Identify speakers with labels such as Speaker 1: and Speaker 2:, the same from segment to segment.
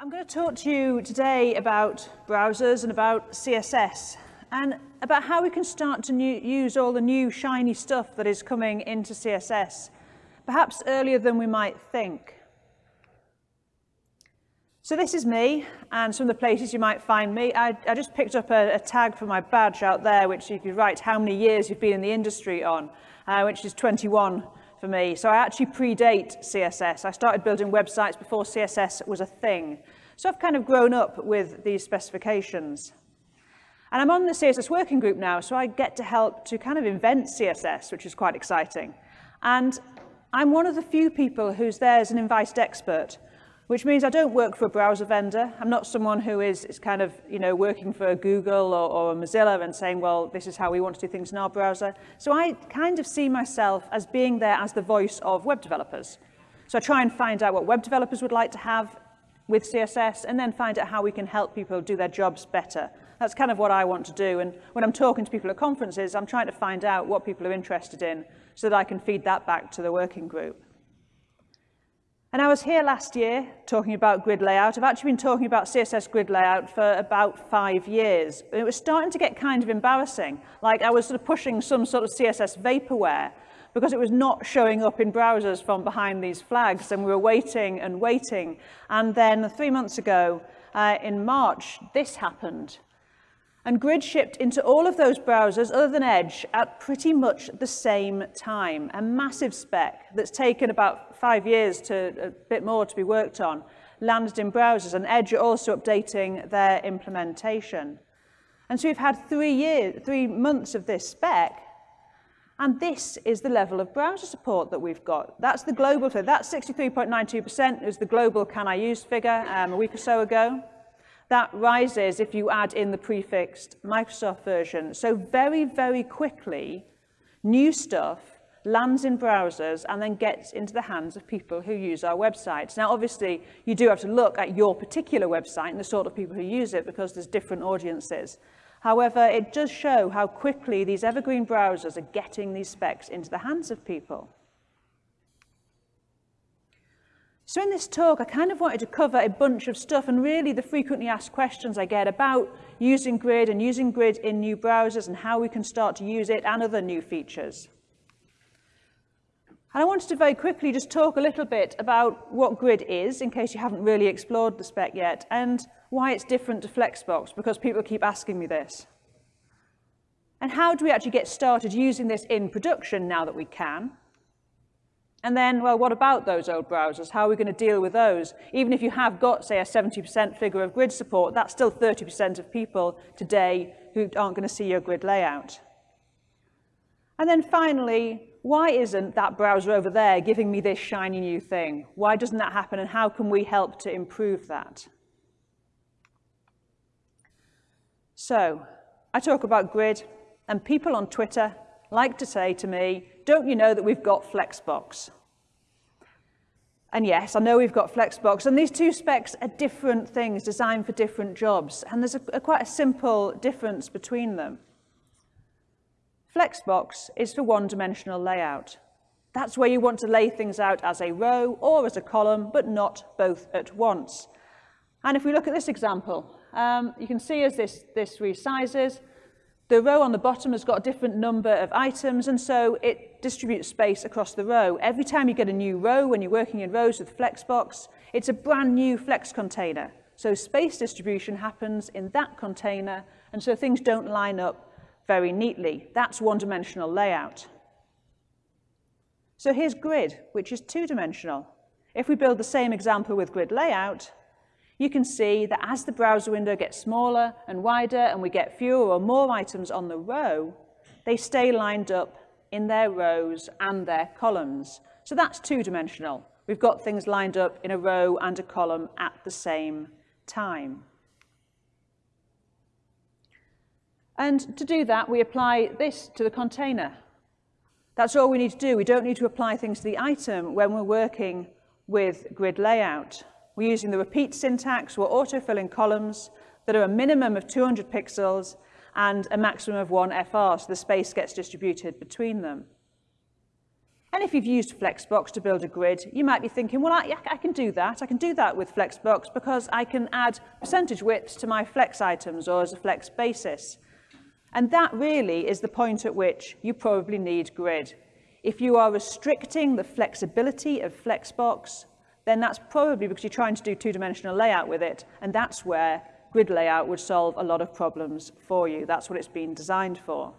Speaker 1: I'm going to talk to you today about browsers and about CSS and about how we can start to new, use all the new shiny stuff that is coming into CSS, perhaps earlier than we might think. So this is me, and some of the places you might find me. I, I just picked up a, a, tag for my badge out there, which you could write how many years you've been in the industry on, uh, which is 21 for me. So I actually predate CSS. I started building websites before CSS was a thing. So I've kind of grown up with these specifications. And I'm on the CSS working group now, so I get to help to kind of invent CSS, which is quite exciting. And I'm one of the few people who's there as an invited expert which means I don't work for a browser vendor. I'm not someone who is, is kind of, you know, working for Google or, or Mozilla and saying, well, this is how we want to do things in our browser. So I kind of see myself as being there as the voice of web developers. So I try and find out what web developers would like to have with CSS and then find out how we can help people do their jobs better. That's kind of what I want to do. And when I'm talking to people at conferences, I'm trying to find out what people are interested in so that I can feed that back to the working group. And I was here last year talking about grid layout. I've actually been talking about CSS grid layout for about five years. It was starting to get kind of embarrassing. Like I was sort of pushing some sort of CSS vaporware because it was not showing up in browsers from behind these flags. And we were waiting and waiting. And then three months ago, uh, in March, this happened. And Grid shipped into all of those browsers other than Edge at pretty much the same time. A massive spec that's taken about five years to a bit more to be worked on landed in browsers and Edge are also updating their implementation. And so we've had three years, three months of this spec and this is the level of browser support that we've got. That's the global, so that's 63.92% is the global can I use figure um, a week or so ago. That rises if you add in the prefixed Microsoft version. So very, very quickly, new stuff lands in browsers and then gets into the hands of people who use our websites. Now, obviously, you do have to look at your particular website and the sort of people who use it because there's different audiences. However, it does show how quickly these evergreen browsers are getting these specs into the hands of people. So in this talk, I kind of wanted to cover a bunch of stuff and really the frequently asked questions I get about using Grid and using Grid in new browsers and how we can start to use it and other new features. And I wanted to very quickly just talk a little bit about what Grid is, in case you haven't really explored the spec yet, and why it's different to Flexbox, because people keep asking me this. And how do we actually get started using this in production now that we can? And then, well, what about those old browsers? How are we going to deal with those? Even if you have got, say, a 70% figure of grid support, that's still 30% of people today who aren't going to see your grid layout. And then finally, why isn't that browser over there giving me this shiny new thing? Why doesn't that happen and how can we help to improve that? So, I talk about grid and people on Twitter like to say to me, don't you know that we've got Flexbox? And yes, I know we've got Flexbox, and these two specs are different things designed for different jobs, and there's a, a quite a simple difference between them. Flexbox is for one-dimensional layout. That's where you want to lay things out as a row or as a column, but not both at once. And if we look at this example, um, you can see as this, this resizes, the row on the bottom has got a different number of items, and so it distributes space across the row. Every time you get a new row, when you're working in rows with Flexbox, it's a brand new Flex container. So space distribution happens in that container, and so things don't line up very neatly. That's one-dimensional layout. So here's grid, which is two-dimensional. If we build the same example with grid layout, you can see that as the browser window gets smaller and wider and we get fewer or more items on the row, they stay lined up in their rows and their columns. So that's two-dimensional. We've got things lined up in a row and a column at the same time. And to do that, we apply this to the container. That's all we need to do. We don't need to apply things to the item when we're working with grid layout. We're using the repeat syntax. We're autofilling columns that are a minimum of 200 pixels and a maximum of one FR, so the space gets distributed between them. And if you've used Flexbox to build a grid, you might be thinking, well, I, I can do that. I can do that with Flexbox because I can add percentage widths to my flex items or as a flex basis. And that really is the point at which you probably need grid. If you are restricting the flexibility of Flexbox, then that's probably because you're trying to do two-dimensional layout with it, and that's where grid layout would solve a lot of problems for you. That's what it's been designed for.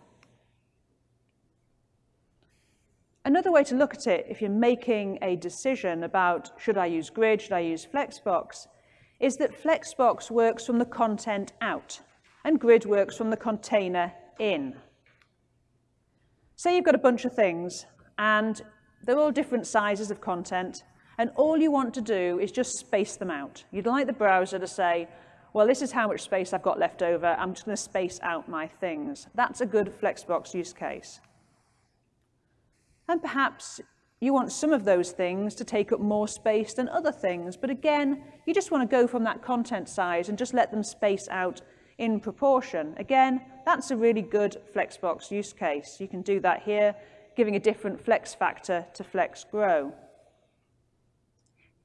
Speaker 1: Another way to look at it, if you're making a decision about should I use grid, should I use Flexbox, is that Flexbox works from the content out and grid works from the container in. Say you've got a bunch of things and they're all different sizes of content and all you want to do is just space them out. You'd like the browser to say, well, this is how much space I've got left over. I'm just going to space out my things. That's a good Flexbox use case. And perhaps you want some of those things to take up more space than other things. But again, you just want to go from that content size and just let them space out in proportion. Again, that's a really good Flexbox use case. You can do that here, giving a different flex factor to flex grow.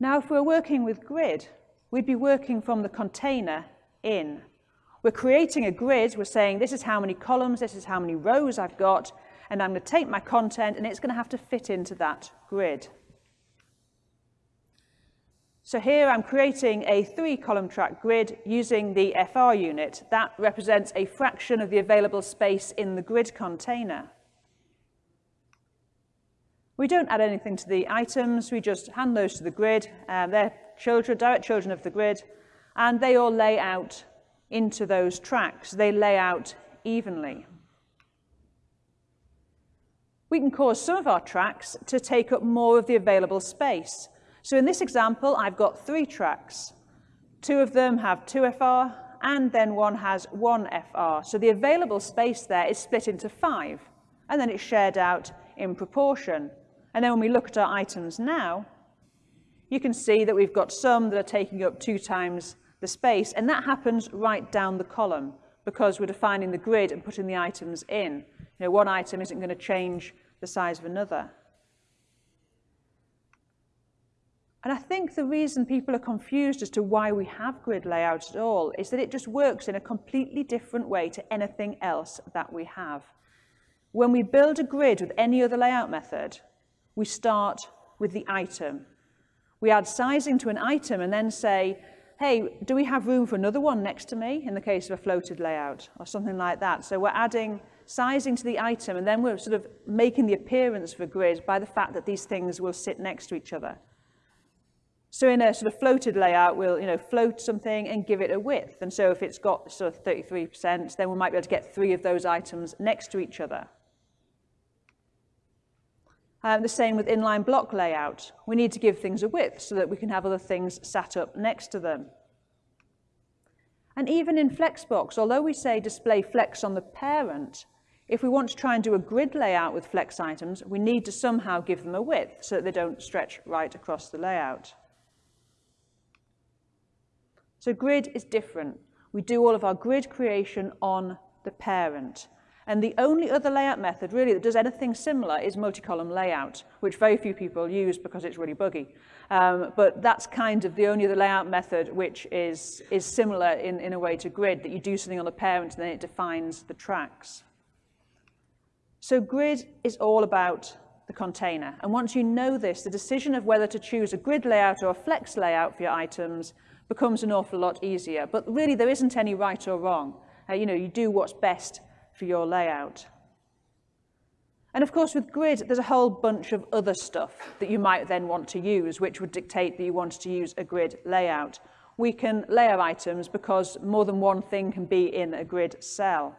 Speaker 1: Now, if we're working with grid, we'd be working from the container in. We're creating a grid. We're saying, this is how many columns, this is how many rows I've got, and I'm going to take my content and it's going to have to fit into that grid. So here I'm creating a three column track grid using the FR unit. That represents a fraction of the available space in the grid container. We don't add anything to the items, we just hand those to the grid. Um, they're children, direct children of the grid, and they all lay out into those tracks. They lay out evenly we can cause some of our tracks to take up more of the available space. So in this example, I've got three tracks. Two of them have 2FR, and then one has 1FR. So the available space there is split into five, and then it's shared out in proportion. And then when we look at our items now, you can see that we've got some that are taking up two times the space, and that happens right down the column because we're defining the grid and putting the items in. You know, one item isn't going to change the size of another. And I think the reason people are confused as to why we have grid layouts at all is that it just works in a completely different way to anything else that we have. When we build a grid with any other layout method, we start with the item. We add sizing to an item and then say, hey, do we have room for another one next to me in the case of a floated layout or something like that? So we're adding sizing to the item, and then we're sort of making the appearance of a grid by the fact that these things will sit next to each other. So in a sort of floated layout, we'll you know, float something and give it a width. And so if it's got sort of 33%, then we might be able to get three of those items next to each other. Um, the same with inline block layout. We need to give things a width so that we can have other things sat up next to them. And even in Flexbox, although we say display flex on the parent, if we want to try and do a grid layout with flex items, we need to somehow give them a width so that they don't stretch right across the layout. So grid is different. We do all of our grid creation on the parent. And the only other layout method really that does anything similar is multi-column layout, which very few people use because it's really buggy. Um, but that's kind of the only other layout method which is, is similar in, in a way to grid, that you do something on the parent and then it defines the tracks. So grid is all about the container. And once you know this, the decision of whether to choose a grid layout or a flex layout for your items becomes an awful lot easier. But really, there isn't any right or wrong. Uh, you know, you do what's best for your layout. And of course, with grid, there's a whole bunch of other stuff that you might then want to use, which would dictate that you wanted to use a grid layout. We can layer items because more than one thing can be in a grid cell.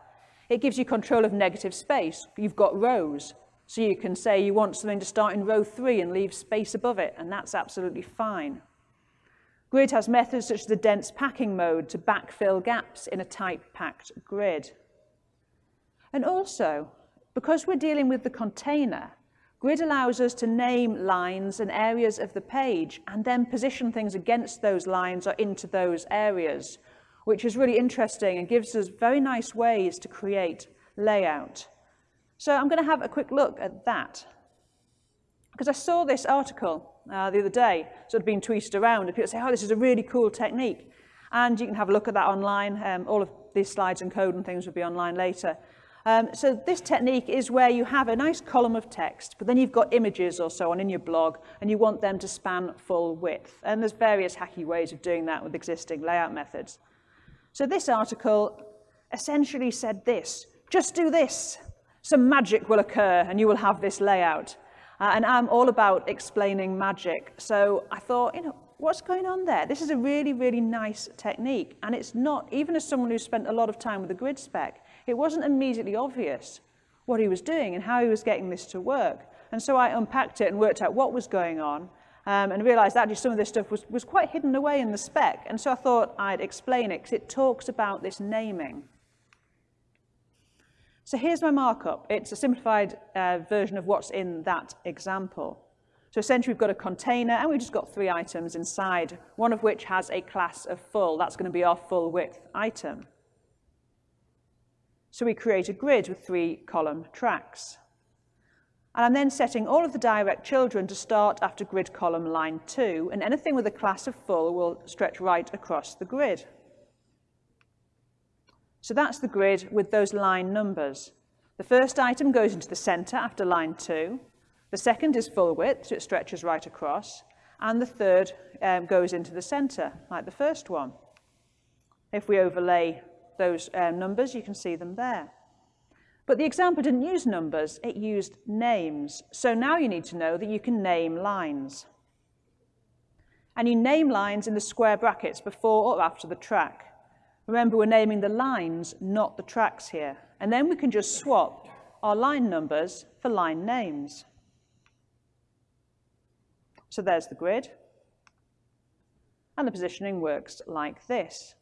Speaker 1: It gives you control of negative space. You've got rows. So you can say you want something to start in row three and leave space above it, and that's absolutely fine. Grid has methods such as the dense packing mode to backfill gaps in a tight packed grid. And also, because we're dealing with the container, Grid allows us to name lines and areas of the page and then position things against those lines or into those areas which is really interesting and gives us very nice ways to create layout. So I'm going to have a quick look at that. Because I saw this article uh, the other day, sort of being tweeted around, and people say, oh, this is a really cool technique. And you can have a look at that online. Um, all of these slides and code and things will be online later. Um, so this technique is where you have a nice column of text, but then you've got images or so on in your blog, and you want them to span full width. And there's various hacky ways of doing that with existing layout methods. So this article essentially said this, just do this. Some magic will occur and you will have this layout. Uh, and I'm all about explaining magic. So I thought, you know, what's going on there? This is a really, really nice technique. And it's not, even as someone who's spent a lot of time with the grid spec, it wasn't immediately obvious what he was doing and how he was getting this to work. And so I unpacked it and worked out what was going on um, and realized that actually some of this stuff was, was quite hidden away in the spec. And so I thought I'd explain it because it talks about this naming. So here's my markup. It's a simplified uh, version of what's in that example. So essentially we've got a container and we've just got three items inside, one of which has a class of full. That's going to be our full width item. So we create a grid with three column tracks. And I'm then setting all of the direct children to start after grid column line 2, and anything with a class of full will stretch right across the grid. So that's the grid with those line numbers. The first item goes into the center after line two. The second is full width, so it stretches right across. And the third um, goes into the center, like the first one. If we overlay those um, numbers, you can see them there. But the example didn't use numbers, it used names. So now you need to know that you can name lines. And you name lines in the square brackets before or after the track. Remember, we're naming the lines, not the tracks here. And then we can just swap our line numbers for line names. So there's the grid. And the positioning works like this.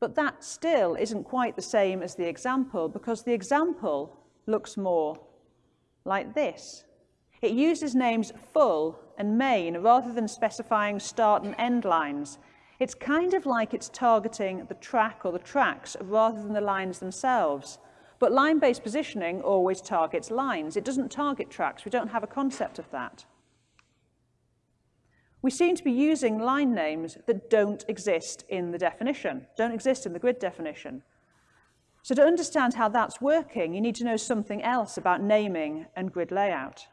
Speaker 1: But that still isn't quite the same as the example because the example looks more like this. It uses names full and main rather than specifying start and end lines. It's kind of like it's targeting the track or the tracks rather than the lines themselves. But line-based positioning always targets lines. It doesn't target tracks. We don't have a concept of that. We seem to be using line names that don't exist in the definition, don't exist in the grid definition. So to understand how that's working, you need to know something else about naming and grid layout.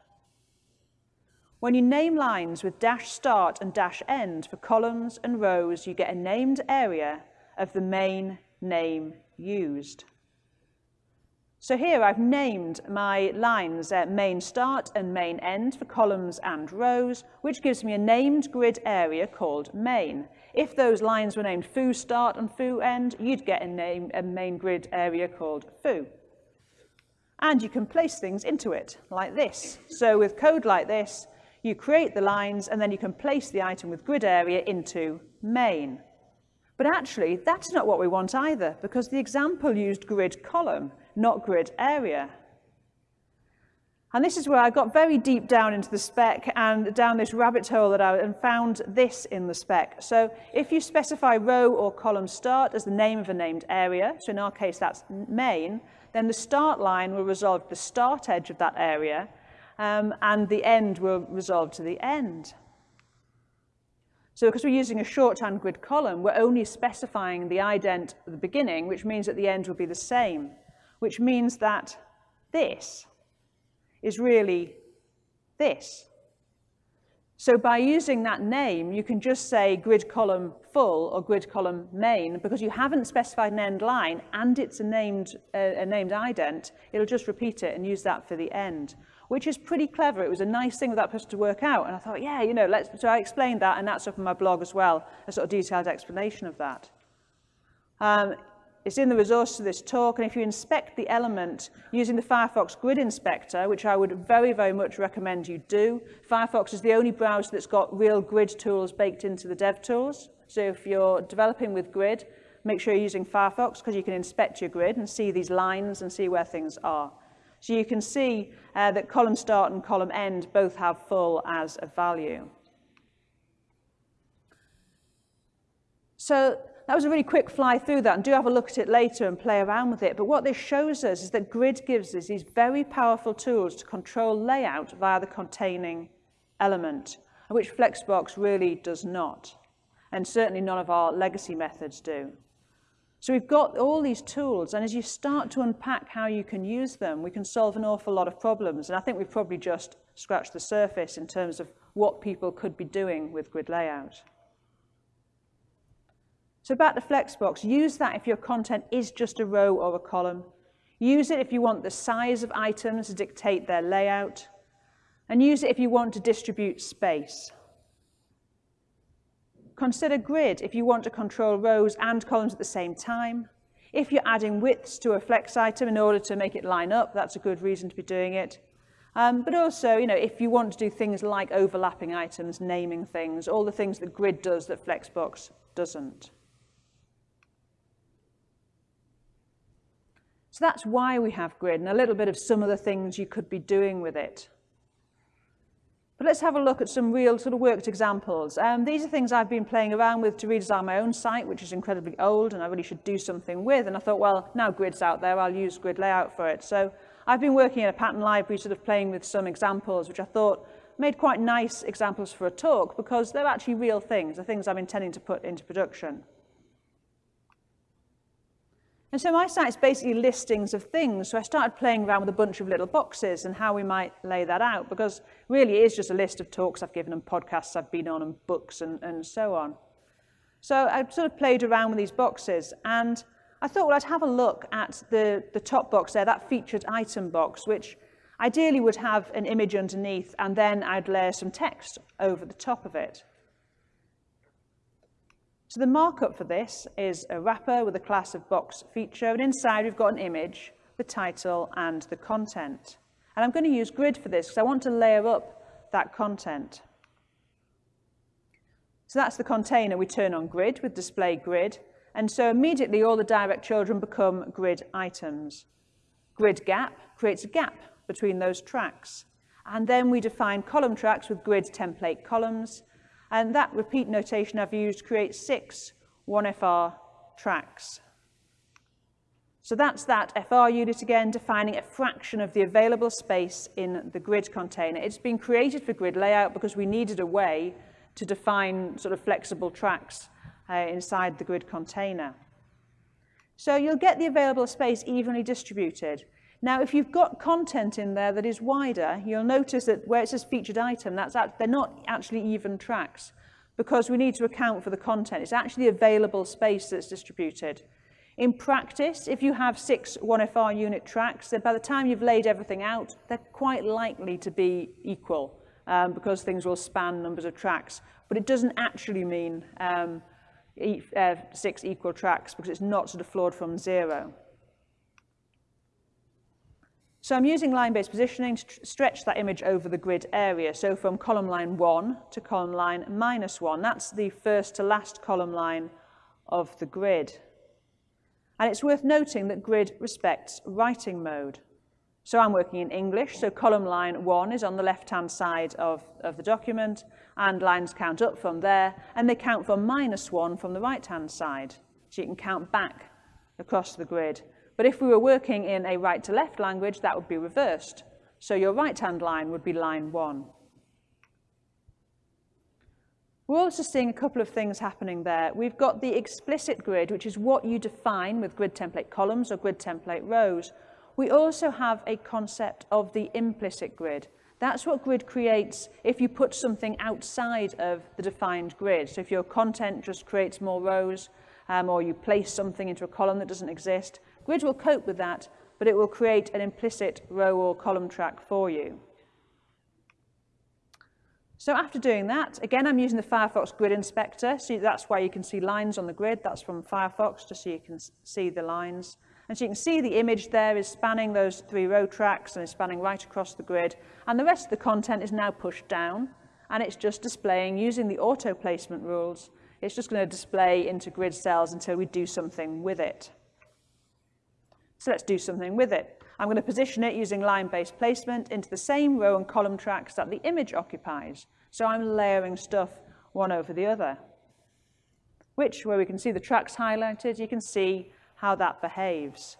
Speaker 1: When you name lines with dash start and dash end for columns and rows, you get a named area of the main name used. So here I've named my lines uh, main start and main end for columns and rows, which gives me a named grid area called main. If those lines were named foo start and foo end, you'd get a, name, a main grid area called foo. And you can place things into it like this. So with code like this, you create the lines and then you can place the item with grid area into main. But actually, that's not what we want either, because the example used grid column, not grid area. And this is where I got very deep down into the spec and down this rabbit hole that I and found this in the spec. So if you specify row or column start as the name of a named area, so in our case that's main, then the start line will resolve the start edge of that area, um, and the end will resolve to the end. So because we're using a shorthand grid column, we're only specifying the ident at the beginning, which means that the end will be the same, which means that this is really this. So by using that name, you can just say grid column full or grid column main because you haven't specified an end line and it's a named, uh, a named ident, it'll just repeat it and use that for the end which is pretty clever. It was a nice thing for that person to work out. And I thought, yeah, you know, let's, so I explained that, and that's up on my blog as well, a sort of detailed explanation of that. Um, it's in the resource to this talk, and if you inspect the element using the Firefox Grid Inspector, which I would very, very much recommend you do, Firefox is the only browser that's got real grid tools baked into the dev tools. So if you're developing with grid, make sure you're using Firefox because you can inspect your grid and see these lines and see where things are. So you can see uh, that column start and column end both have full as a value. So that was a really quick fly through that, and do have a look at it later and play around with it. But what this shows us is that grid gives us these very powerful tools to control layout via the containing element, which Flexbox really does not. And certainly none of our legacy methods do. So we've got all these tools, and as you start to unpack how you can use them, we can solve an awful lot of problems. And I think we've probably just scratched the surface in terms of what people could be doing with grid layout. So back to Flexbox, use that if your content is just a row or a column. Use it if you want the size of items to dictate their layout. And use it if you want to distribute space. Consider grid if you want to control rows and columns at the same time. If you're adding widths to a flex item in order to make it line up, that's a good reason to be doing it. Um, but also, you know, if you want to do things like overlapping items, naming things, all the things that grid does that Flexbox doesn't. So that's why we have grid and a little bit of some of the things you could be doing with it. But let's have a look at some real sort of worked examples. Um, these are things I've been playing around with to redesign my own site, which is incredibly old and I really should do something with. And I thought, well, now grid's out there, I'll use grid layout for it. So I've been working in a pattern library, sort of playing with some examples, which I thought made quite nice examples for a talk because they're actually real things, the things I'm intending to put into production. And so my site is basically listings of things. So I started playing around with a bunch of little boxes and how we might lay that out, because really it is just a list of talks I've given and podcasts I've been on and books and, and so on. So I sort of played around with these boxes and I thought, well, I'd have a look at the, the top box there, that featured item box, which ideally would have an image underneath and then I'd layer some text over the top of it. So the markup for this is a wrapper with a class of box feature, and inside we've got an image, the title, and the content. And I'm going to use grid for this because I want to layer up that content. So that's the container we turn on grid with display grid. And so immediately all the direct children become grid items. Grid gap creates a gap between those tracks. And then we define column tracks with grid template columns. And that repeat notation I've used creates six 1FR tracks. So that's that FR unit again, defining a fraction of the available space in the grid container. It's been created for grid layout because we needed a way to define sort of flexible tracks uh, inside the grid container. So you'll get the available space evenly distributed. Now, if you've got content in there that is wider, you'll notice that where it says featured item, that's at, they're not actually even tracks because we need to account for the content. It's actually available space that's distributed. In practice, if you have six 1FR unit tracks, then by the time you've laid everything out, they're quite likely to be equal um, because things will span numbers of tracks. But it doesn't actually mean um, e uh, six equal tracks because it's not sort of flawed from zero. So I'm using line-based positioning to stretch that image over the grid area. So from column line 1 to column line minus 1. That's the first to last column line of the grid. And it's worth noting that grid respects writing mode. So I'm working in English, so column line 1 is on the left-hand side of, of the document, and lines count up from there, and they count from minus 1 from the right-hand side. So you can count back across the grid. But if we were working in a right-to-left language, that would be reversed. So your right-hand line would be line 1. We're also seeing a couple of things happening there. We've got the explicit grid, which is what you define with grid template columns or grid template rows. We also have a concept of the implicit grid. That's what grid creates if you put something outside of the defined grid. So if your content just creates more rows, um, or you place something into a column that doesn't exist, Grid will cope with that, but it will create an implicit row or column track for you. So after doing that, again, I'm using the Firefox Grid Inspector. So that's why you can see lines on the grid. That's from Firefox, just so you can see the lines. And so you can see the image there is spanning those three row tracks and is spanning right across the grid. And the rest of the content is now pushed down. And it's just displaying, using the auto placement rules, it's just going to display into grid cells until we do something with it. So let's do something with it. I'm going to position it using line-based placement into the same row and column tracks that the image occupies. So I'm layering stuff one over the other. which, where we can see the tracks highlighted, you can see how that behaves.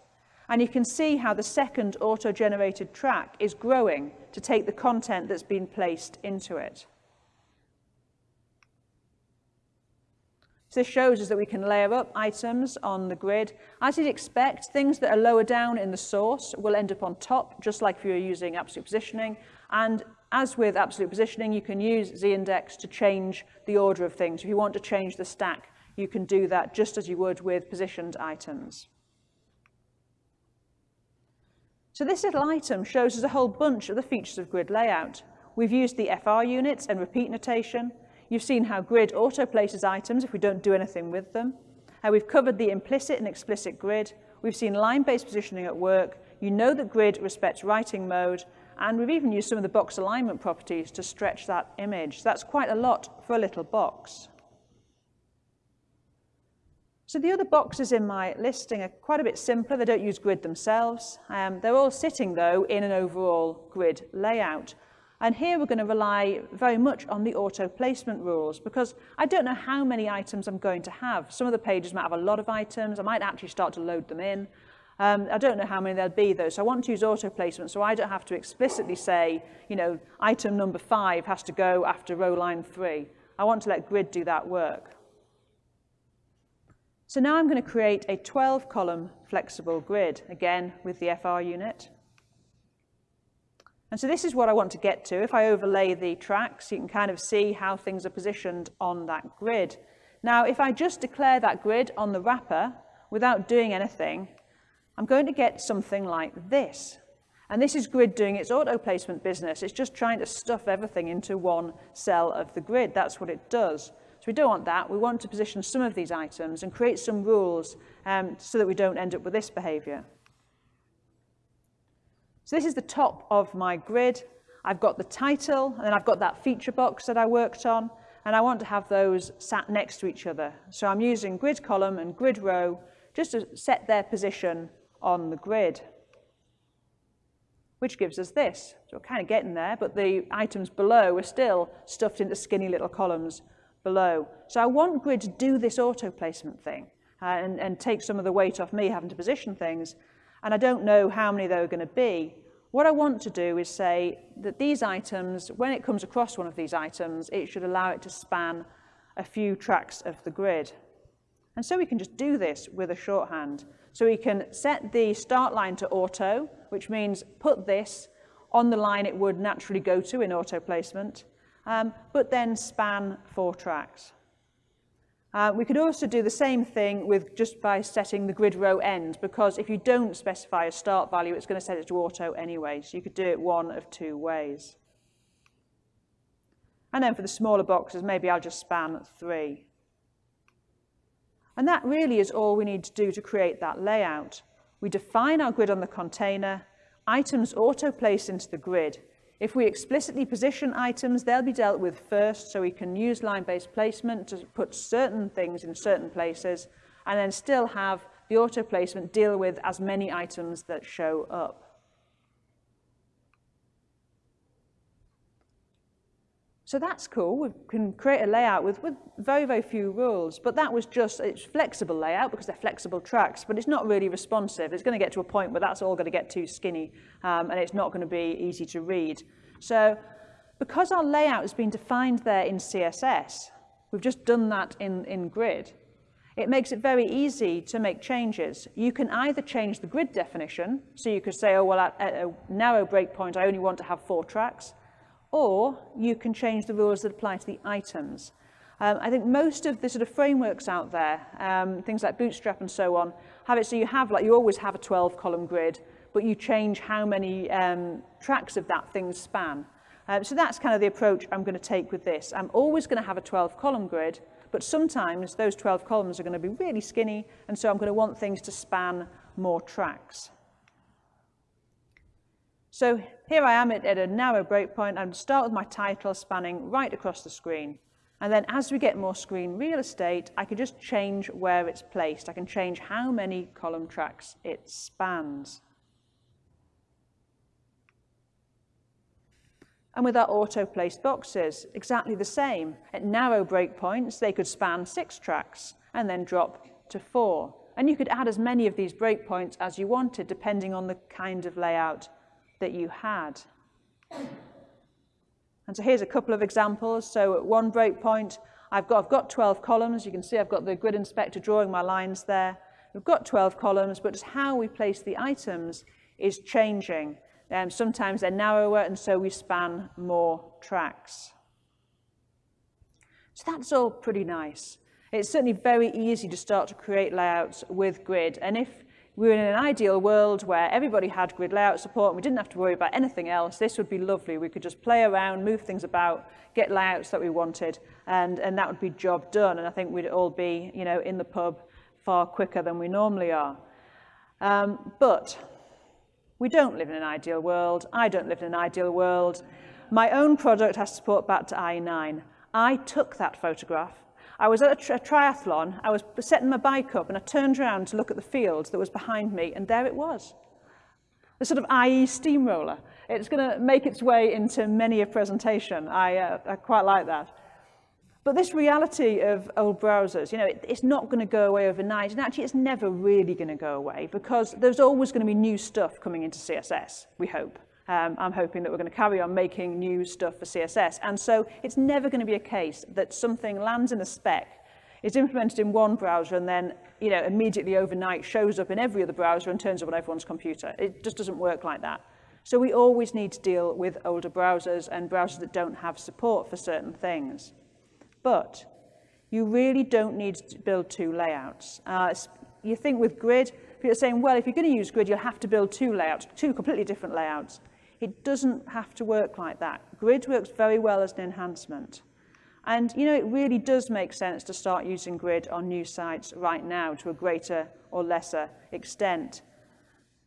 Speaker 1: And you can see how the second auto-generated track is growing to take the content that's been placed into it. This shows us that we can layer up items on the grid. As you'd expect, things that are lower down in the source will end up on top, just like if you were using absolute positioning. And as with absolute positioning, you can use z-index to change the order of things. If you want to change the stack, you can do that just as you would with positioned items. So this little item shows us a whole bunch of the features of grid layout. We've used the FR units and repeat notation, You've seen how grid auto-places items if we don't do anything with them. How we've covered the implicit and explicit grid. We've seen line-based positioning at work. You know that grid respects writing mode. And we've even used some of the box alignment properties to stretch that image. That's quite a lot for a little box. So the other boxes in my listing are quite a bit simpler. They don't use grid themselves. Um, they're all sitting, though, in an overall grid layout. And here we're going to rely very much on the auto placement rules because I don't know how many items I'm going to have. Some of the pages might have a lot of items. I might actually start to load them in. Um, I don't know how many there'll be though, so I want to use auto placement so I don't have to explicitly say, you know, item number five has to go after row line three. I want to let grid do that work. So now I'm going to create a 12 column flexible grid, again with the FR unit. And so this is what I want to get to. If I overlay the tracks, you can kind of see how things are positioned on that grid. Now, if I just declare that grid on the wrapper without doing anything, I'm going to get something like this. And this is grid doing its auto placement business. It's just trying to stuff everything into one cell of the grid. That's what it does. So we don't want that. We want to position some of these items and create some rules um, so that we don't end up with this behavior. So this is the top of my grid. I've got the title, and then I've got that feature box that I worked on, and I want to have those sat next to each other. So I'm using grid column and grid row just to set their position on the grid, which gives us this. So we're kind of getting there, but the items below are still stuffed into skinny little columns below. So I want grid to do this auto placement thing uh, and, and take some of the weight off me having to position things, and I don't know how many there are going to be. What I want to do is say that these items, when it comes across one of these items, it should allow it to span a few tracks of the grid. And so we can just do this with a shorthand. So we can set the start line to auto, which means put this on the line it would naturally go to in auto placement, um, but then span four tracks. Uh, we could also do the same thing with just by setting the grid row end, because if you don't specify a start value, it's going to set it to auto anyway. So you could do it one of two ways. And then for the smaller boxes, maybe I'll just span three. And that really is all we need to do to create that layout. We define our grid on the container, items auto-place into the grid, if we explicitly position items, they'll be dealt with first, so we can use line-based placement to put certain things in certain places, and then still have the auto placement deal with as many items that show up. So that's cool. We can create a layout with, with very, very few rules. But that was just, it's flexible layout because they're flexible tracks, but it's not really responsive. It's going to get to a point where that's all going to get too skinny um, and it's not going to be easy to read. So because our layout has been defined there in CSS, we've just done that in, in grid, it makes it very easy to make changes. You can either change the grid definition, so you could say, oh, well, at, at a narrow breakpoint, I only want to have four tracks, or you can change the rules that apply to the items. Um, I think most of the sort of frameworks out there, um, things like Bootstrap and so on, have it so you have, like, you always have a 12 column grid, but you change how many um, tracks of that thing span. Um, so that's kind of the approach I'm going to take with this. I'm always going to have a 12 column grid, but sometimes those 12 columns are going to be really skinny, and so I'm going to want things to span more tracks. So here I am at, at a narrow breakpoint. I'm start with my title spanning right across the screen. And then as we get more screen real estate, I can just change where it's placed. I can change how many column tracks it spans. And with our auto-placed boxes, exactly the same. At narrow breakpoints, they could span six tracks. and then drop to 4. And you could add as many of these breakpoints as you wanted, depending on the kind of layout that you had. And so here's a couple of examples. So at one breakpoint, I've got, I've got 12 columns. You can see I've got the grid inspector drawing my lines there. We've got 12 columns, but just how we place the items is changing. Um, sometimes they're narrower, and so we span more tracks. So that's all pretty nice. It's certainly very easy to start to create layouts with grid. And if we were in an ideal world where everybody had grid layout support and we didn't have to worry about anything else, this would be lovely. We could just play around, move things about, get layouts that we wanted, and, and that would be job done. And I think we'd all be you know, in the pub far quicker than we normally are. Um, but we don't live in an ideal world. I don't live in an ideal world. My own product has support back to IE9. I took that photograph I was at a, tri a triathlon, I was setting my bike up and I turned around to look at the field that was behind me and there it was. The sort of IE steamroller. It's going to make its way into many a presentation. I, uh, I quite like that. But this reality of old browsers, you know, it, it's not going to go away overnight. And actually, it's never really going to go away because there's always going to be new stuff coming into CSS, we hope. Um, I'm hoping that we're going to carry on making new stuff for CSS. And so it's never going to be a case that something lands in a spec, is implemented in one browser and then you know, immediately overnight shows up in every other browser and turns up on everyone's computer. It just doesn't work like that. So we always need to deal with older browsers and browsers that don't have support for certain things. But you really don't need to build two layouts. Uh, you think with grid, are saying, well, if you're going to use grid, you'll have to build two layouts, two completely different layouts. It doesn't have to work like that. Grid works very well as an enhancement. And, you know, it really does make sense to start using grid on new sites right now to a greater or lesser extent.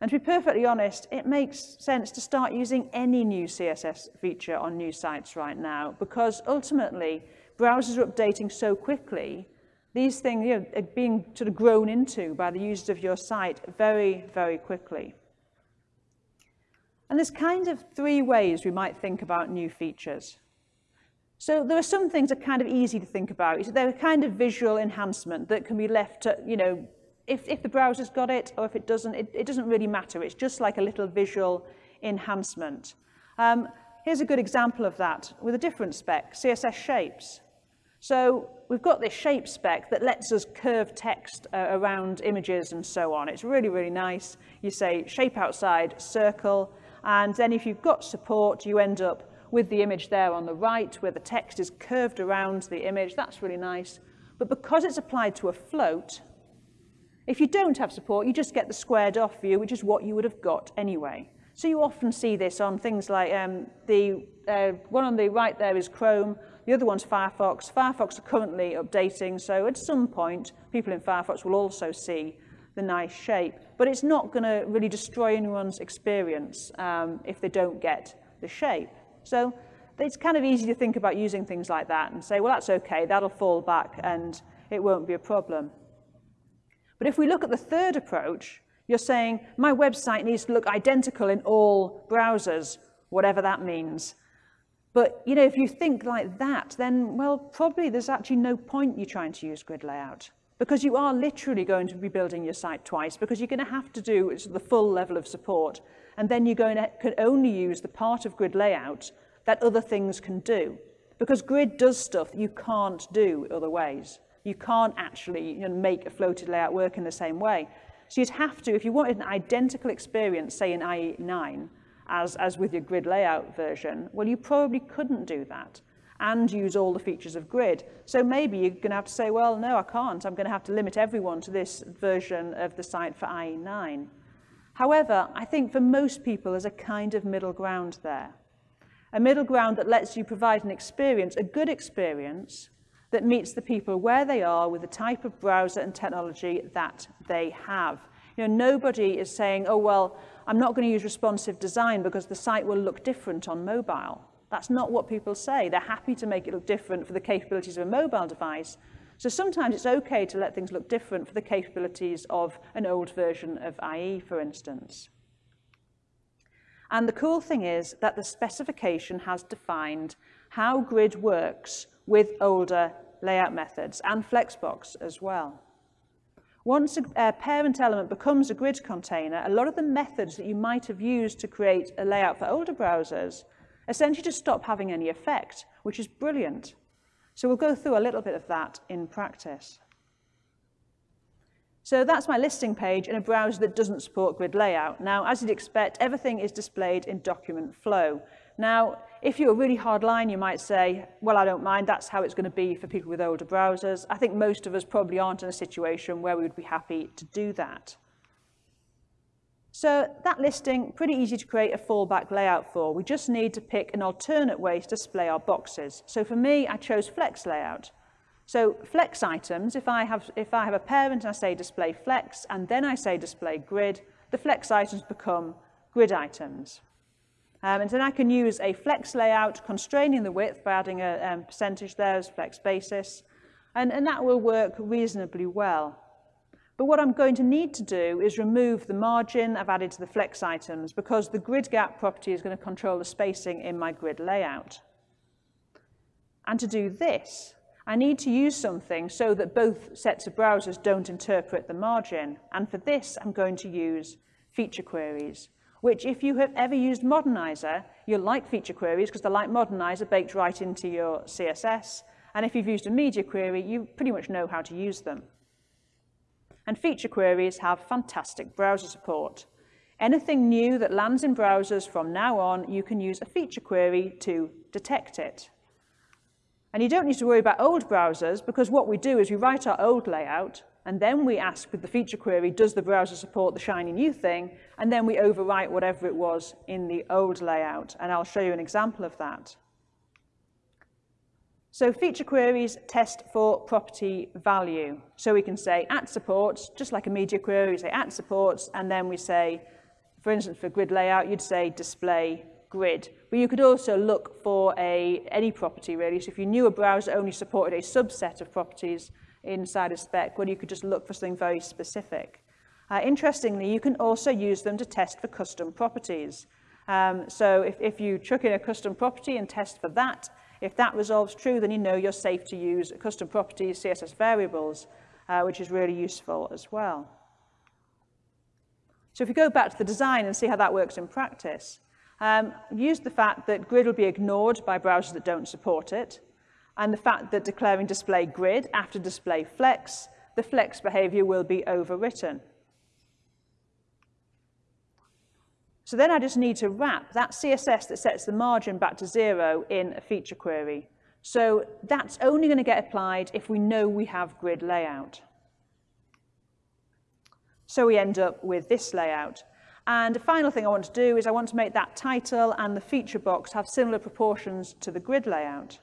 Speaker 1: And to be perfectly honest, it makes sense to start using any new CSS feature on new sites right now because ultimately browsers are updating so quickly, these things you know, are being sort of grown into by the users of your site very, very quickly. And there's kind of three ways we might think about new features. So there are some things that are kind of easy to think about. They're a kind of visual enhancement that can be left to, you know, if, if the browser's got it or if it doesn't, it, it doesn't really matter. It's just like a little visual enhancement. Um, here's a good example of that with a different spec, CSS shapes. So we've got this shape spec that lets us curve text uh, around images and so on. It's really, really nice. You say shape outside, circle, And then if you've got support, you end up with the image there on the right where the text is curved around the image. That's really nice. But because it's applied to a float, if you don't have support, you just get the squared off view, which is what you would have got anyway. So you often see this on things like um, the uh, one on the right there is Chrome, the other one's Firefox. Firefox are currently updating, so at some point, people in Firefox will also see the nice shape. But it's not going to really destroy anyone's experience um, if they don't get the shape. So it's kind of easy to think about using things like that and say, well, that's okay, that'll fall back and it won't be a problem. But if we look at the third approach, you're saying, my website needs to look identical in all browsers, whatever that means. But you know, if you think like that, then, well, probably there's actually no point you trying to use grid layout because you are literally going to be building your site twice because you're going to have to do the full level of support and then you're going to can only use the part of grid layout that other things can do because grid does stuff you can't do other ways. You can't actually you know, make a floated layout work in the same way. So you'd have to, if you wanted an identical experience, say in IE9, as, as with your grid layout version, well, you probably couldn't do that and use all the features of grid. So maybe you're going to have to say, well, no, I can't. I'm going to have to limit everyone to this version of the site for IE9. However, I think for most people there's a kind of middle ground there. A middle ground that lets you provide an experience, a good experience, that meets the people where they are with the type of browser and technology that they have. You know, nobody is saying, oh, well, I'm not going to use responsive design because the site will look different on mobile. That's not what people say. They're happy to make it look different for the capabilities of a mobile device. So sometimes it's okay to let things look different for the capabilities of an old version of IE, for instance. And the cool thing is that the specification has defined how grid works with older layout methods and Flexbox as well. Once a, parent element becomes a grid container, a lot of the methods that you might have used to create a layout for older browsers essentially to stop having any effect, which is brilliant. So we'll go through a little bit of that in practice. So that's my listing page in a browser that doesn't support grid layout. Now, as you'd expect, everything is displayed in document flow. Now, if you're a really hard line, you might say, well, I don't mind, that's how it's going to be for people with older browsers. I think most of us probably aren't in a situation where we would be happy to do that. So that listing, pretty easy to create a fallback layout for. We just need to pick an alternate way to display our boxes. So for me, I chose flex layout. So flex items, if I have, if I have a parent and I say display flex, and then I say display grid, the flex items become grid items. Um, and then I can use a flex layout constraining the width by adding a um, percentage there as flex basis, and, and that will work reasonably well. But what I'm going to need to do is remove the margin I've added to the flex items because the grid gap property is going to control the spacing in my grid layout. And to do this, I need to use something so that both sets of browsers don't interpret the margin. And for this, I'm going to use feature queries which if you have ever used Modernizr, you'll like feature queries because they're like Modernizr baked right into your CSS. And if you've used a media query, you pretty much know how to use them. And feature queries have fantastic browser support. Anything new that lands in browsers from now on, you can use a feature query to detect it. And you don't need to worry about old browsers because what we do is we write our old layout and then we ask with the feature query, does the browser support the shiny new thing? And then we overwrite whatever it was in the old layout. And I'll show you an example of that. So feature queries test for property value. So we can say at supports, just like a media query, we say at supports, and then we say, for instance, for grid layout, you'd say display grid. But you could also look for a, any property, really. So if you knew a browser only supported a subset of properties, inside a spec well, you could just look for something very specific. Uh, interestingly, you can also use them to test for custom properties. Um, so if, if you chuck in a custom property and test for that, if that resolves true, then you know you're safe to use custom properties, CSS variables, uh, which is really useful as well. So if you go back to the design and see how that works in practice, um, use the fact that grid will be ignored by browsers that don't support it and the fact that declaring display grid after display flex, the flex behavior will be overwritten. So then I just need to wrap that CSS that sets the margin back to zero in a feature query. So that's only going to get applied if we know we have grid layout. So we end up with this layout. And the final thing I want to do is I want to make that title and the feature box have similar proportions to the grid layout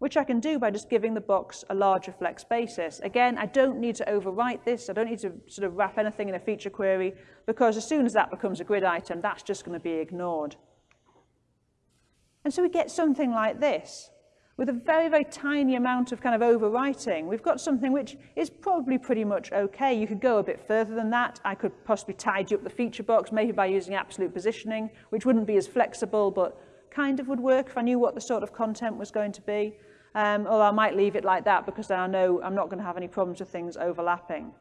Speaker 1: which I can do by just giving the box a larger flex basis. Again, I don't need to overwrite this. I don't need to sort of wrap anything in a feature query because as soon as that becomes a grid item, that's just going to be ignored. And so we get something like this. With a very, very tiny amount of kind of overwriting, we've got something which is probably pretty much okay. You could go a bit further than that. I could possibly tidy up the feature box, maybe by using absolute positioning, which wouldn't be as flexible, but kind of would work if I knew what the sort of content was going to be um, or I might leave it like that because then I know I'm not going to have any problems with things overlapping.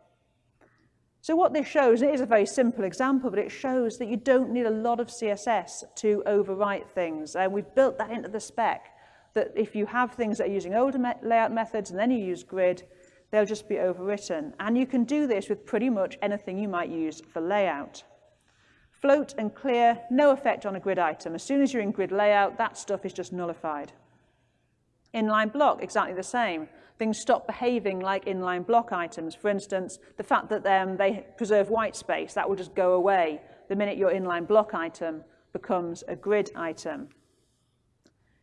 Speaker 1: So what this shows, it is a very simple example, but it shows that you don't need a lot of CSS to overwrite things. And we've built that into the spec, that if you have things that are using older me layout methods and then you use grid, they'll just be overwritten. And you can do this with pretty much anything you might use for layout. Float and clear, no effect on a grid item. As soon as you're in grid layout, that stuff is just nullified. Inline block, exactly the same. Things stop behaving like inline block items. For instance, the fact that um, they preserve white space, that will just go away the minute your inline block item becomes a grid item.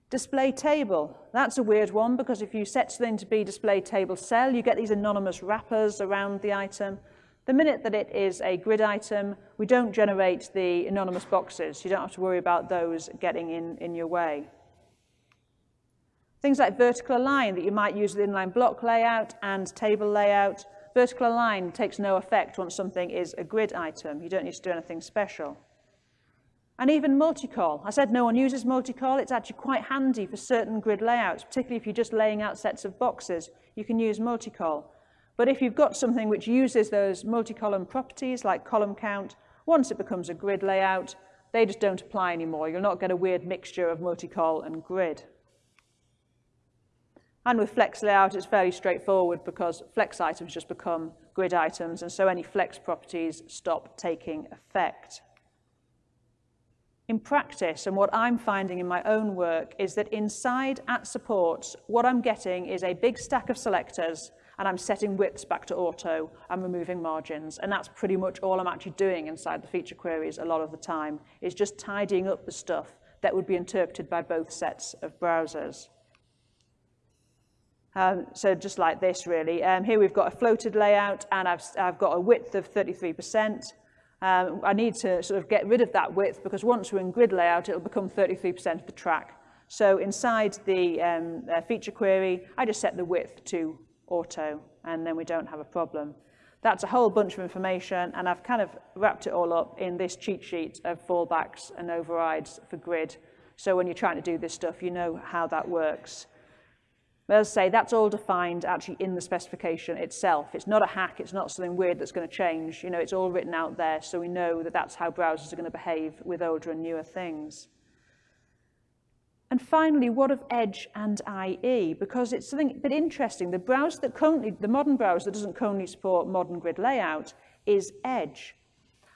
Speaker 1: Display table, that's a weird one because if you set something to be display table cell, you get these anonymous wrappers around the item. The minute that it is a grid item, we don't generate the anonymous boxes. You don't have to worry about those getting in, in your way. Things like vertical align that you might use with inline block layout and table layout. Vertical align takes no effect once something is a grid item. You don't need to do anything special. And even multicol. I said no one uses multicol. It's actually quite handy for certain grid layouts, particularly if you're just laying out sets of boxes. You can use multicol. But if you've got something which uses those multi-column properties like column count, once it becomes a grid layout, they just don't apply anymore. You'll not get a weird mixture of multicol and grid. And with flex layout, it's fairly straightforward because flex items just become grid items, and so any flex properties stop taking effect. In practice, and what I'm finding in my own work, is that inside at supports, what I'm getting is a big stack of selectors, and I'm setting widths back to auto, I'm removing margins, and that's pretty much all I'm actually doing inside the feature queries a lot of the time, is just tidying up the stuff that would be interpreted by both sets of browsers. Um, so just like this, really. Um, here we've got a floated layout, and I've, I've got a width of 33%. Um, I need to sort of get rid of that width because once we're in grid layout, it'll become 33% of the track. So inside the um, uh, feature query, I just set the width to auto, and then we don't have a problem. That's a whole bunch of information, and I've kind of wrapped it all up in this cheat sheet of fallbacks and overrides for grid. So when you're trying to do this stuff, you know how that works. But as I say, that's all defined actually in the specification itself. It's not a hack, it's not something weird that's going to change. You know, it's all written out there, so we know that that's how browsers are going to behave with older and newer things. And finally, what of Edge and IE? Because it's something a bit interesting. The browser that currently, the modern browser that doesn't currently support modern grid layout is Edge.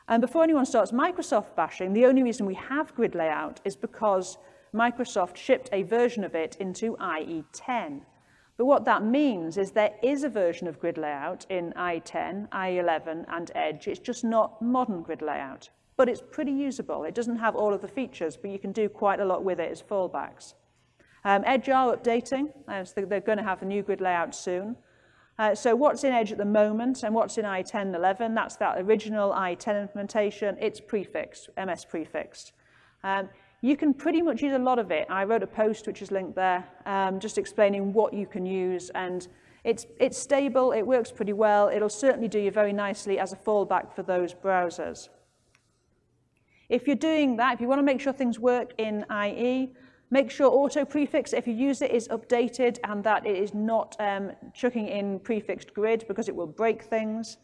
Speaker 1: And before anyone starts Microsoft bashing, the only reason we have grid layout is because Microsoft shipped a version of it into IE10. But what that means is there is a version of grid layout in IE10, IE11 and Edge. It's just not modern grid layout. But it's pretty usable. It doesn't have all of the features, but you can do quite a lot with it as fallbacks. Um, Edge are updating. Uh, so they're going to have a new grid layout soon. Uh, so what's in Edge at the moment and what's in IE10 11, that's that original IE10 implementation. It's prefixed, MS prefixed. Um, you can pretty much use a lot of it. I wrote a post which is linked there, um, just explaining what you can use and it's, it's stable, it works pretty well, it'll certainly do you very nicely as a fallback for those browsers. If you're doing that, if you want to make sure things work in IE, make sure auto prefix, if you use it, is updated and that it is not um, chucking in prefixed grid because it will break things.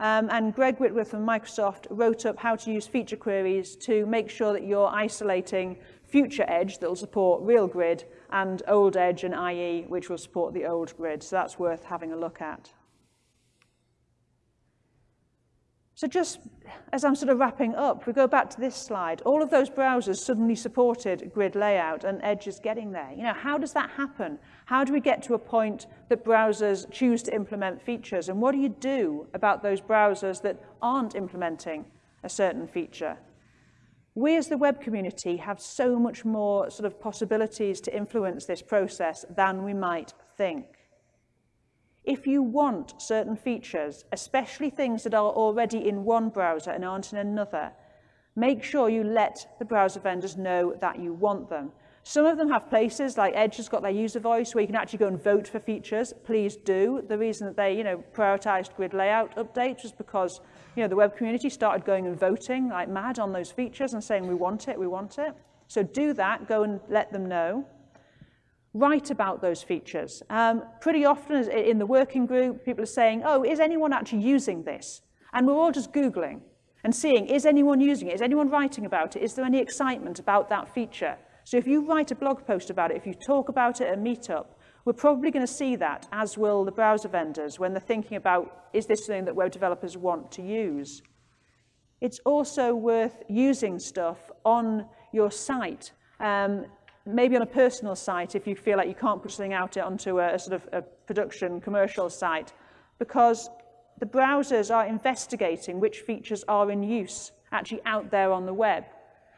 Speaker 1: Um, and Greg Whitworth from Microsoft wrote up how to use feature queries to make sure that you're isolating future edge that will support real grid and old edge and IE which will support the old grid. So that's worth having a look at. So just as I'm sort of wrapping up, we go back to this slide. All of those browsers suddenly supported grid layout and Edge is getting there. You know, how does that happen? How do we get to a point that browsers choose to implement features? And what do you do about those browsers that aren't implementing a certain feature? We as the web community have so much more sort of possibilities to influence this process than we might think. If you want certain features, especially things that are already in one browser and aren't in another, make sure you let the browser vendors know that you want them. Some of them have places, like Edge has got their UserVoice, where you can actually go and vote for features. Please do. The reason that they, you know, prioritized grid layout updates was because, you know, the web community started going and voting like mad on those features and saying, we want it, we want it. So do that, go and let them know write about those features. Um, pretty often in the working group, people are saying, oh, is anyone actually using this? And we're all just Googling and seeing, is anyone using it? Is anyone writing about it? Is there any excitement about that feature? So if you write a blog post about it, if you talk about it at a meetup, we're probably going to see that, as will the browser vendors, when they're thinking about, is this something that web developers want to use? It's also worth using stuff on your site um, maybe on a personal site if you feel like you can't put something out onto a, a sort of a production commercial site because the browsers are investigating which features are in use actually out there on the web.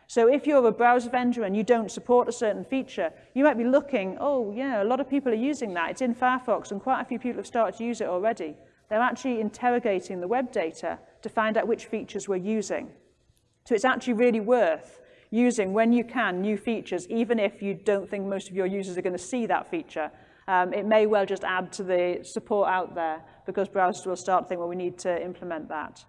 Speaker 1: So if you're a browser vendor and you don't support a certain feature, you might be looking, oh yeah, a lot of people are using that. It's in Firefox and quite a few people have started to use it already. They're actually interrogating the web data to find out which features we're using. So it's actually really worth using, when you can, new features, even if you don't think most of your users are going to see that feature. Um, it may well just add to the support out there because browsers will start to think, well, we need to implement that.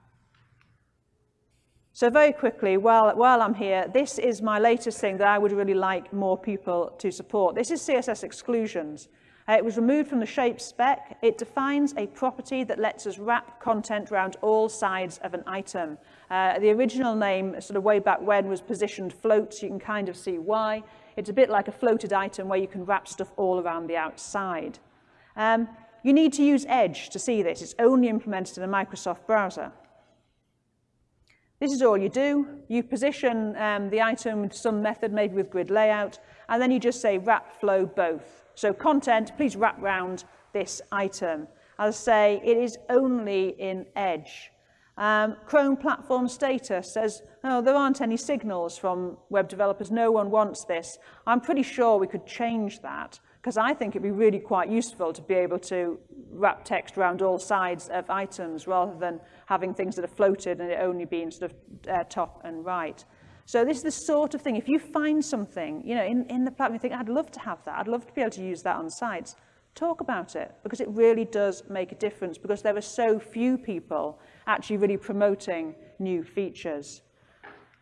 Speaker 1: So very quickly, while, while I'm here, this is my latest thing that I would really like more people to support. This is CSS exclusions. Uh, it was removed from the shape spec. It defines a property that lets us wrap content around all sides of an item. Uh, the original name, sort of way back when, was positioned float, so you can kind of see why. It's a bit like a floated item where you can wrap stuff all around the outside. Um, you need to use Edge to see this. It's only implemented in a Microsoft browser. This is all you do. You position um, the item with some method, maybe with grid layout, and then you just say wrap flow both. So content, please wrap round this item. As I say, it is only in Edge. Um, Chrome platform status says, oh, there aren't any signals from web developers. No one wants this. I'm pretty sure we could change that because I think it'd be really quite useful to be able to wrap text around all sides of items rather than having things that are floated and it only being sort of uh, top and right. So this is the sort of thing, if you find something, you know, in, in the platform, you think, I'd love to have that, I'd love to be able to use that on sites, talk about it, because it really does make a difference, because there are so few people actually really promoting new features.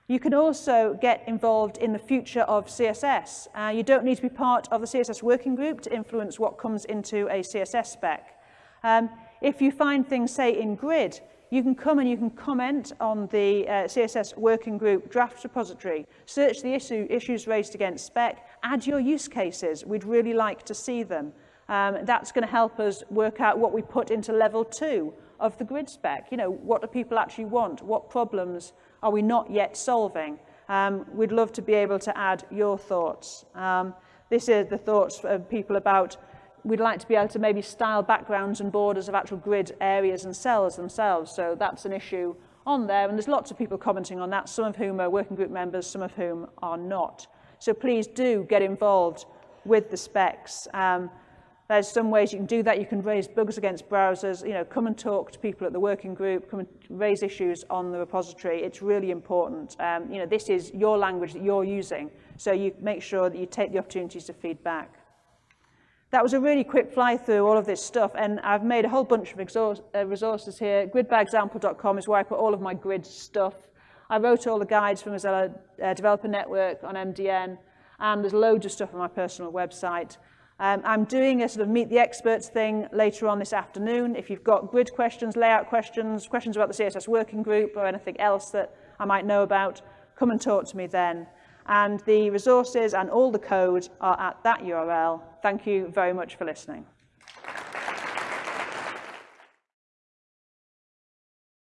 Speaker 1: You can also get involved in the future of CSS. Uh, you don't need to be part of the CSS working group to influence what comes into a CSS spec. Um, if you find things, say, in grid, you can come and you can comment on the uh, CSS working group draft repository, search the issue, issues raised against spec, add your use cases. We'd really like to see them. Um, that's going to help us work out what we put into level two of the grid spec. You know, what do people actually want? What problems are we not yet solving? Um, we'd love to be able to add your thoughts. Um, this is the thoughts of people about we'd like to be able to maybe style backgrounds and borders of actual grid areas and cells themselves. So that's an issue on there. And there's lots of people commenting on that, some of whom are working group members, some of whom are not. So please do get involved with the specs. Um, There's some ways you can do that. You can raise bugs against browsers. You know, come and talk to people at the working group. Come and raise issues on the repository. It's really important. Um, you know, this is your language that you're using. So you make sure that you take the opportunities to feedback. That was a really quick fly through all of this stuff, and I've made a whole bunch of uh, resources here. Gridbyexample.com is where I put all of my grid stuff. I wrote all the guides from Mozilla uh, Developer Network on MDN, and there's loads of stuff on my personal website. Um, I'm doing a sort of meet the experts thing later on this afternoon. If you've got grid questions, layout questions, questions about the CSS working group or anything else that I might know about, come and talk to me then. And the resources and all the code are at that URL. Thank you very much for listening.